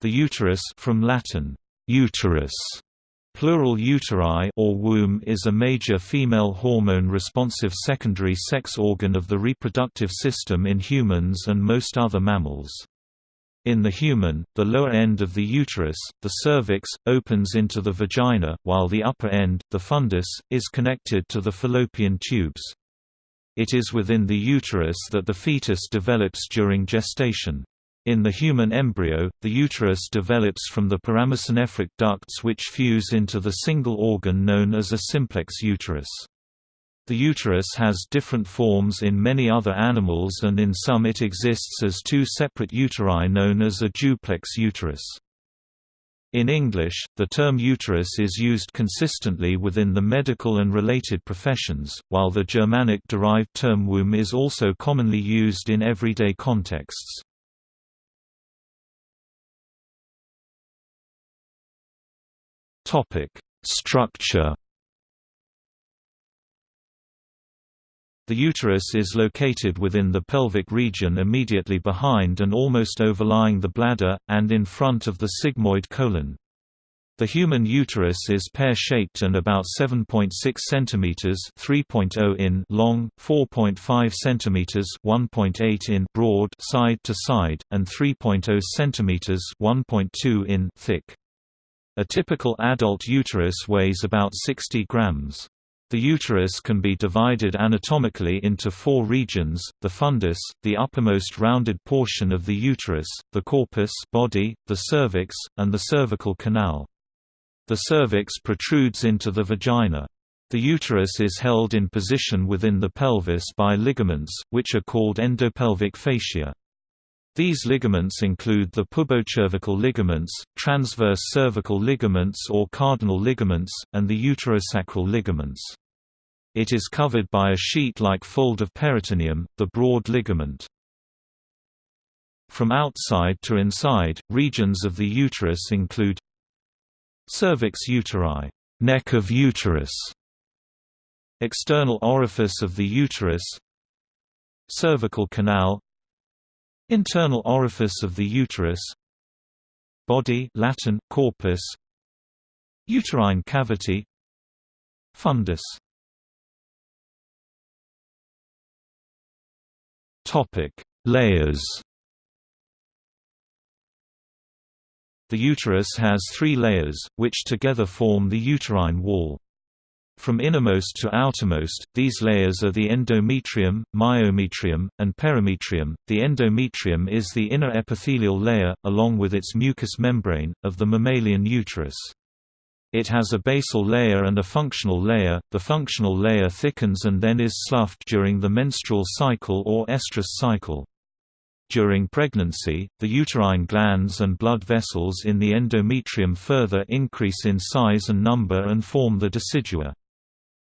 The uterus from Latin, uterus, plural uteri or womb is a major female hormone-responsive secondary sex organ of the reproductive system in humans and most other mammals. In the human, the lower end of the uterus, the cervix, opens into the vagina, while the upper end, the fundus, is connected to the fallopian tubes. It is within the uterus that the fetus develops during gestation. In the human embryo, the uterus develops from the paramesonephric ducts which fuse into the single organ known as a simplex uterus. The uterus has different forms in many other animals and in some it exists as two separate uteri known as a duplex uterus. In English, the term uterus is used consistently within the medical and related professions, while the Germanic-derived term womb is also commonly used in everyday contexts. Structure The uterus is located within the pelvic region immediately behind and almost overlying the bladder, and in front of the sigmoid colon. The human uterus is pear-shaped and about 7.6 cm (3.0 in) long, 4.5 cm (1.8 in) broad side to side, and 3.0 cm (1.2 in) thick. A typical adult uterus weighs about 60 grams. The uterus can be divided anatomically into four regions, the fundus, the uppermost rounded portion of the uterus, the corpus body, the cervix, and the cervical canal. The cervix protrudes into the vagina. The uterus is held in position within the pelvis by ligaments, which are called endopelvic fascia. These ligaments include the pubocervical ligaments, transverse cervical ligaments or cardinal ligaments, and the uterosacral ligaments. It is covered by a sheet-like fold of peritoneum, the broad ligament. From outside to inside, regions of the uterus include cervix uteri, neck of uterus, external orifice of the uterus, cervical canal, Internal orifice of the uterus. Body Latin, corpus. Uterine cavity. Fundus. Topic: Layers. The uterus has three layers, which together form the uterine wall. From innermost to outermost, these layers are the endometrium, myometrium, and perimetrium. The endometrium is the inner epithelial layer, along with its mucous membrane, of the mammalian uterus. It has a basal layer and a functional layer. The functional layer thickens and then is sloughed during the menstrual cycle or estrous cycle. During pregnancy, the uterine glands and blood vessels in the endometrium further increase in size and number and form the decidua.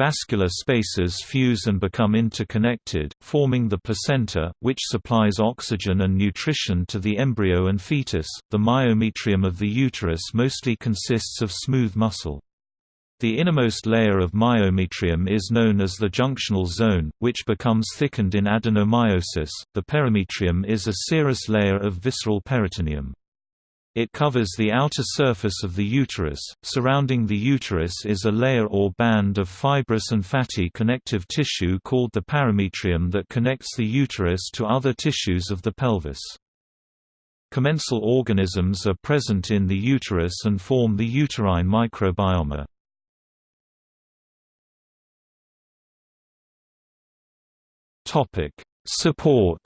Vascular spaces fuse and become interconnected, forming the placenta, which supplies oxygen and nutrition to the embryo and fetus. The myometrium of the uterus mostly consists of smooth muscle. The innermost layer of myometrium is known as the junctional zone, which becomes thickened in adenomyosis. The perimetrium is a serous layer of visceral peritoneum. It covers the outer surface of the uterus. Surrounding the uterus is a layer or band of fibrous and fatty connective tissue called the parametrium that connects the uterus to other tissues of the pelvis. Commensal organisms are present in the uterus and form the uterine microbiome. Topic: Support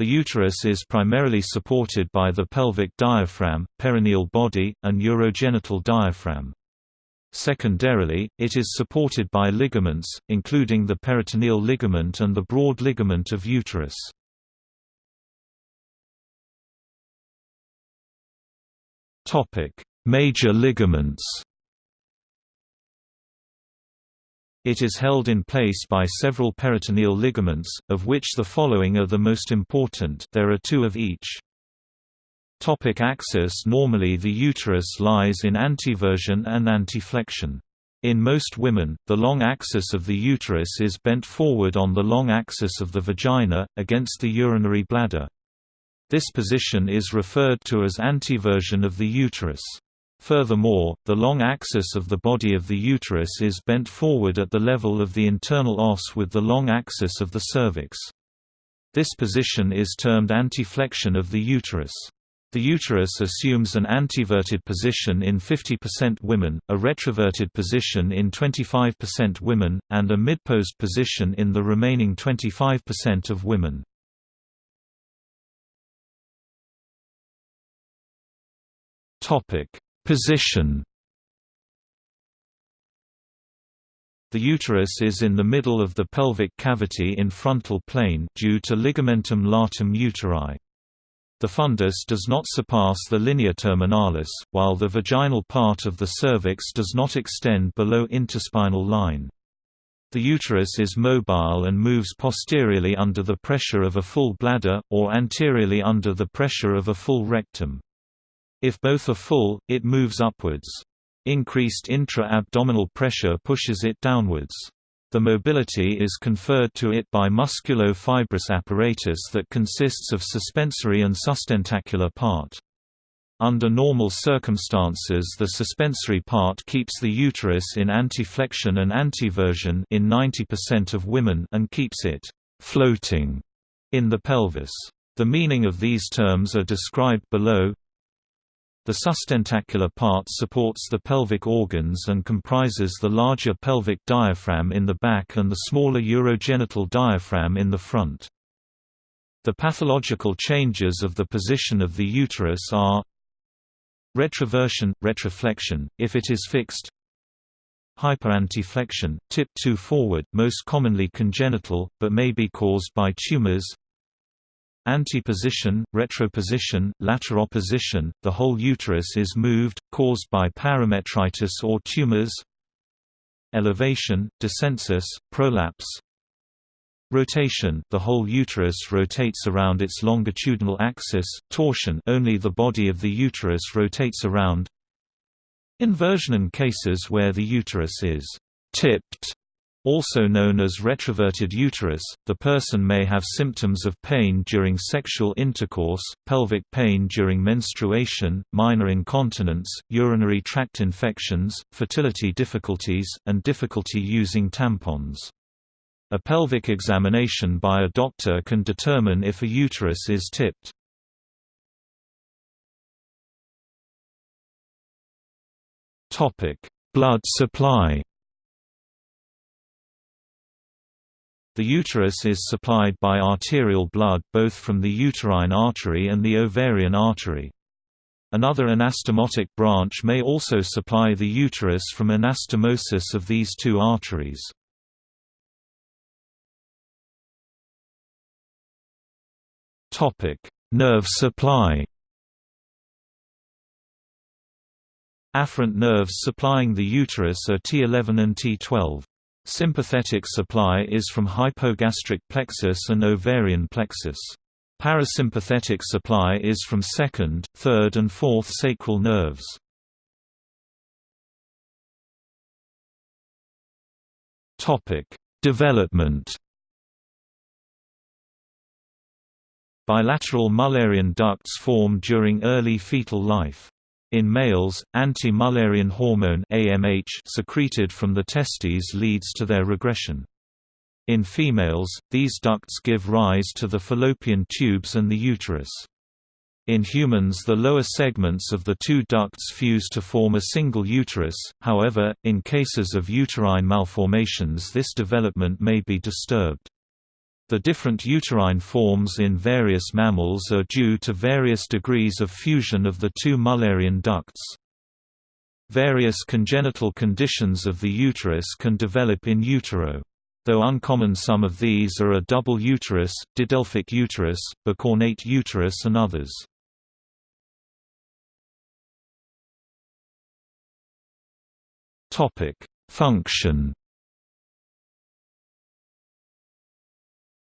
The uterus is primarily supported by the pelvic diaphragm, perineal body, and urogenital diaphragm. Secondarily, it is supported by ligaments, including the peritoneal ligament and the broad ligament of uterus. Major ligaments It is held in place by several peritoneal ligaments, of which the following are the most important there are two of each. Topic axis Normally the uterus lies in anteversion and anteflexion. In most women, the long axis of the uterus is bent forward on the long axis of the vagina, against the urinary bladder. This position is referred to as anteversion of the uterus. Furthermore, the long axis of the body of the uterus is bent forward at the level of the internal os with the long axis of the cervix. This position is termed anteflexion of the uterus. The uterus assumes an anteverted position in 50% women, a retroverted position in 25% women, and a midposed position in the remaining 25% of women. Topic: Position The uterus is in the middle of the pelvic cavity in frontal plane due to ligamentum latum uteri. The fundus does not surpass the linea terminalis, while the vaginal part of the cervix does not extend below interspinal line. The uterus is mobile and moves posteriorly under the pressure of a full bladder, or anteriorly under the pressure of a full rectum. If both are full, it moves upwards. Increased intra-abdominal pressure pushes it downwards. The mobility is conferred to it by musculo-fibrous apparatus that consists of suspensory and sustentacular part. Under normal circumstances the suspensory part keeps the uterus in anteflexion and anteversion in 90% of women and keeps it «floating» in the pelvis. The meaning of these terms are described below the sustentacular part supports the pelvic organs and comprises the larger pelvic diaphragm in the back and the smaller urogenital diaphragm in the front. The pathological changes of the position of the uterus are retroversion, retroflexion, if it is fixed hyperanteflexion, tip to forward most commonly congenital, but may be caused by tumors Anteposition, retroposition, lateroposition, the whole uterus is moved, caused by parametritis or tumors Elevation, descensus, prolapse. Rotation the whole uterus rotates around its longitudinal axis, torsion only the body of the uterus rotates around. Inversion in cases where the uterus is «tipped» Also known as retroverted uterus, the person may have symptoms of pain during sexual intercourse, pelvic pain during menstruation, minor incontinence, urinary tract infections, fertility difficulties, and difficulty using tampons. A pelvic examination by a doctor can determine if a uterus is tipped. Blood supply The uterus is supplied by arterial blood both from the uterine artery and the ovarian artery. Another anastomotic branch may also supply the uterus from anastomosis of these two arteries. Nerve supply Afferent nerves supplying the uterus are T11 and T12. Sympathetic supply is from hypogastric plexus and ovarian plexus. Parasympathetic supply is from second, third and fourth sacral nerves. Development Bilateral Mullerian ducts form during early fetal life. In males, anti-Mullerian hormone AMH secreted from the testes leads to their regression. In females, these ducts give rise to the fallopian tubes and the uterus. In humans the lower segments of the two ducts fuse to form a single uterus, however, in cases of uterine malformations this development may be disturbed. The different uterine forms in various mammals are due to various degrees of fusion of the two Mullerian ducts. Various congenital conditions of the uterus can develop in utero. Though uncommon some of these are a double uterus, didelphic uterus, bicornuate uterus and others. Function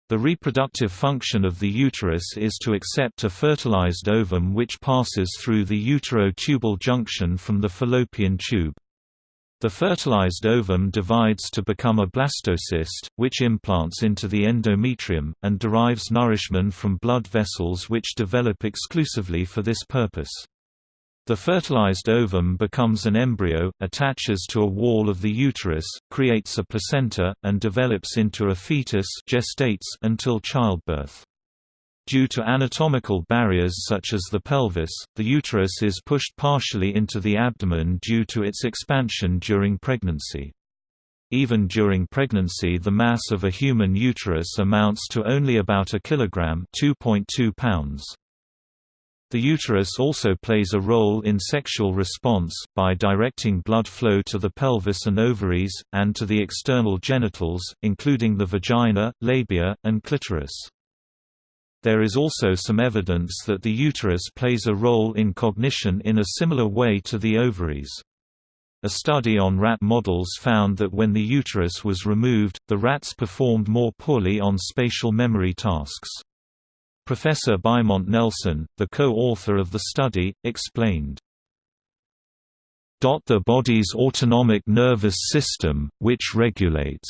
The reproductive function of the uterus is to accept a fertilized ovum which passes through the utero-tubal junction from the fallopian tube. The fertilized ovum divides to become a blastocyst, which implants into the endometrium, and derives nourishment from blood vessels which develop exclusively for this purpose. The fertilized ovum becomes an embryo, attaches to a wall of the uterus, creates a placenta, and develops into a fetus gestates until childbirth. Due to anatomical barriers such as the pelvis, the uterus is pushed partially into the abdomen due to its expansion during pregnancy. Even during pregnancy the mass of a human uterus amounts to only about a kilogram 2.2 pounds. The uterus also plays a role in sexual response, by directing blood flow to the pelvis and ovaries, and to the external genitals, including the vagina, labia, and clitoris. There is also some evidence that the uterus plays a role in cognition in a similar way to the ovaries. A study on rat models found that when the uterus was removed, the rats performed more poorly on spatial memory tasks. Professor Bimonte-Nelson, the co-author of the study, explained, the body's autonomic nervous system, which regulates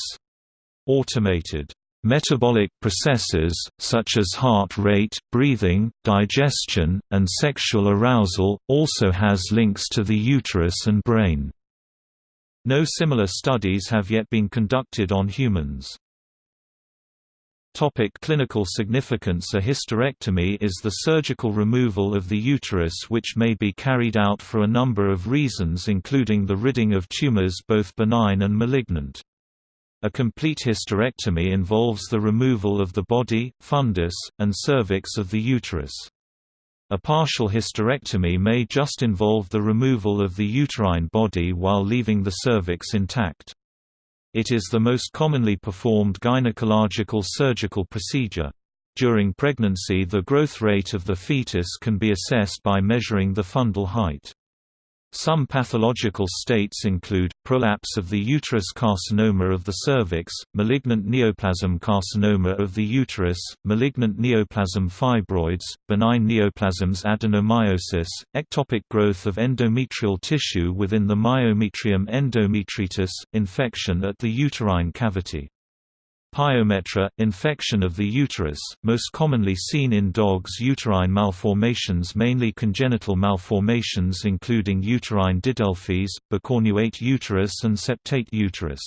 automated Metabolic processes, such as heart rate, breathing, digestion, and sexual arousal, also has links to the uterus and brain. No similar studies have yet been conducted on humans. Topic clinical significance A hysterectomy is the surgical removal of the uterus which may be carried out for a number of reasons including the ridding of tumors both benign and malignant. A complete hysterectomy involves the removal of the body, fundus, and cervix of the uterus. A partial hysterectomy may just involve the removal of the uterine body while leaving the cervix intact. It is the most commonly performed gynecological surgical procedure. During pregnancy the growth rate of the fetus can be assessed by measuring the fundal height. Some pathological states include, prolapse of the uterus carcinoma of the cervix, malignant neoplasm carcinoma of the uterus, malignant neoplasm fibroids, benign neoplasms adenomyosis, ectopic growth of endometrial tissue within the myometrium endometritis, infection at the uterine cavity. Pyometra, infection of the uterus, most commonly seen in dogs uterine malformations mainly congenital malformations including uterine didelphys, bicornuate uterus and septate uterus.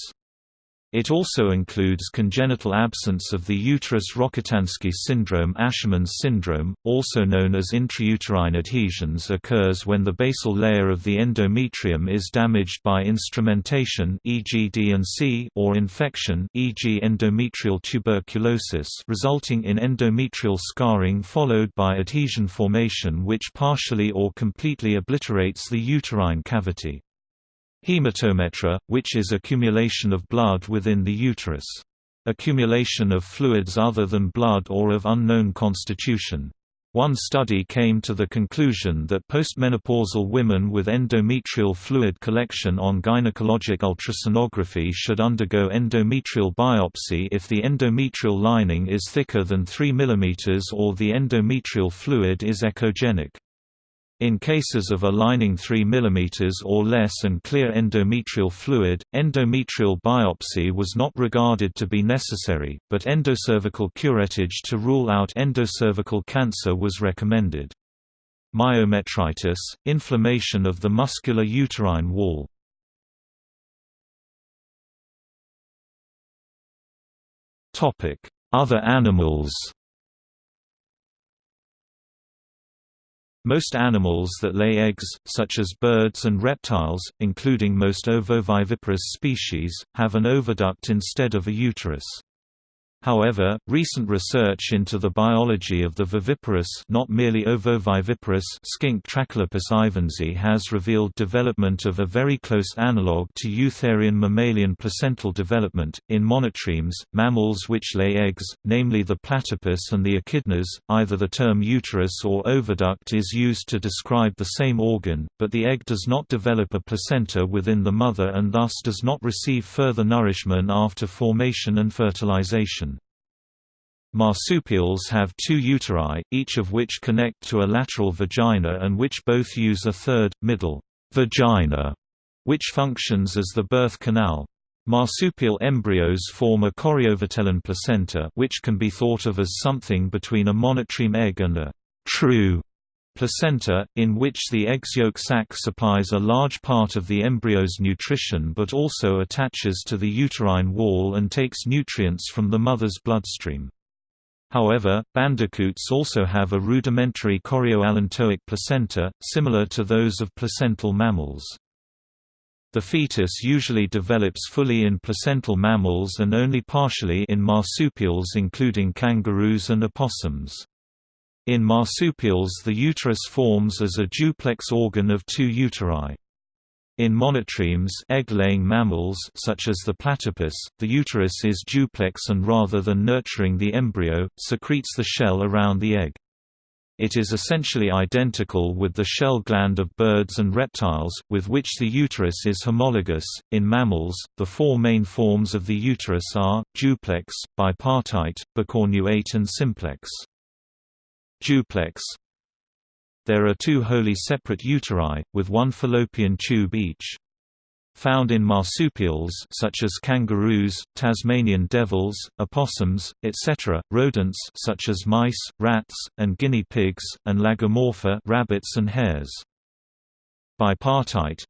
It also includes congenital absence of the uterus Rokitansky syndrome Asherman's syndrome, also known as intrauterine adhesions occurs when the basal layer of the endometrium is damaged by instrumentation e.g. Or infection e.g. endometrial tuberculosis resulting in endometrial scarring followed by adhesion formation which partially or completely obliterates the uterine cavity. Hematometra, which is accumulation of blood within the uterus. Accumulation of fluids other than blood or of unknown constitution. One study came to the conclusion that postmenopausal women with endometrial fluid collection on gynecologic ultrasonography should undergo endometrial biopsy if the endometrial lining is thicker than 3 mm or the endometrial fluid is echogenic. In cases of a lining 3 mm or less and clear endometrial fluid, endometrial biopsy was not regarded to be necessary, but endocervical curettage to rule out endocervical cancer was recommended. Myometritis, inflammation of the muscular uterine wall. Other animals Most animals that lay eggs, such as birds and reptiles, including most ovoviviparous species, have an oviduct instead of a uterus. However, recent research into the biology of the viviparous not merely ovoviviparous skink Trachylepis ivensii has revealed development of a very close analogue to eutherian mammalian placental development. In monotremes, mammals which lay eggs, namely the platypus and the echidnas, either the term uterus or oviduct is used to describe the same organ, but the egg does not develop a placenta within the mother and thus does not receive further nourishment after formation and fertilization. Marsupials have two uteri, each of which connect to a lateral vagina and which both use a third, middle vagina which functions as the birth canal. Marsupial embryos form a choriovitelline placenta which can be thought of as something between a monotreme egg and a true placenta, in which the egg's yolk sac supplies a large part of the embryo's nutrition but also attaches to the uterine wall and takes nutrients from the mother's bloodstream. However, bandicoots also have a rudimentary chorioallantoic placenta, similar to those of placental mammals. The fetus usually develops fully in placental mammals and only partially in marsupials including kangaroos and opossums. In marsupials the uterus forms as a duplex organ of two uteri. In monotremes egg-laying mammals such as the platypus, the uterus is duplex and rather than nurturing the embryo, secretes the shell around the egg. It is essentially identical with the shell gland of birds and reptiles, with which the uterus is homologous. In mammals, the four main forms of the uterus are duplex, bipartite, bicornuate, and simplex. Duplex There are two wholly separate uteri, with one fallopian tube each. Found in marsupials such as kangaroos, Tasmanian devils, opossums, etc., rodents such as mice, rats, and guinea pigs, and lagomorpha rabbits and hares. Bipartite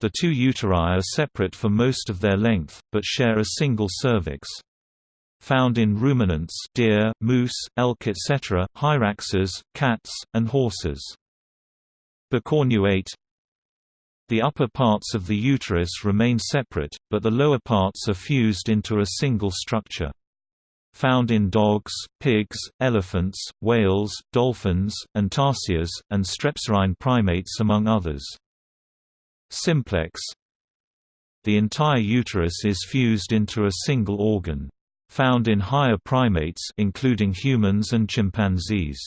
The two uteri are separate for most of their length, but share a single cervix. Found in ruminants deer, moose, elk etc., hyraxes, cats, and horses. Bicornuate the upper parts of the uterus remain separate, but the lower parts are fused into a single structure. Found in dogs, pigs, elephants, whales, dolphins, and tarsiers, and strepsirrhine primates among others. Simplex The entire uterus is fused into a single organ. Found in higher primates including humans and chimpanzees.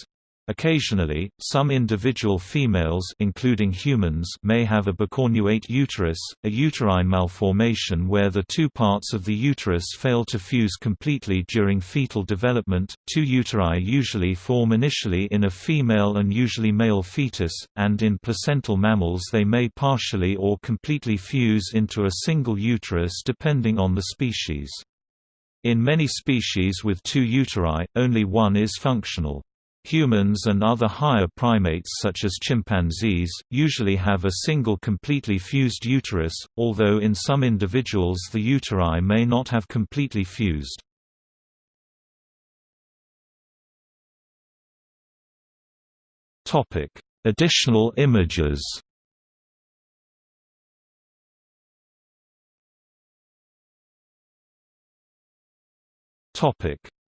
Occasionally, some individual females including humans may have a bicornuate uterus, a uterine malformation where the two parts of the uterus fail to fuse completely during fetal development. Two uteri usually form initially in a female and usually male fetus, and in placental mammals they may partially or completely fuse into a single uterus depending on the species. In many species with two uteri, only one is functional. Humans and other higher primates such as chimpanzees, usually have a single completely fused uterus, although in some individuals the uteri may not have completely fused. Additional images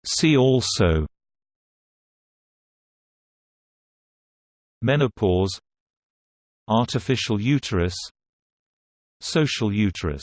See also Menopause Artificial uterus Social uterus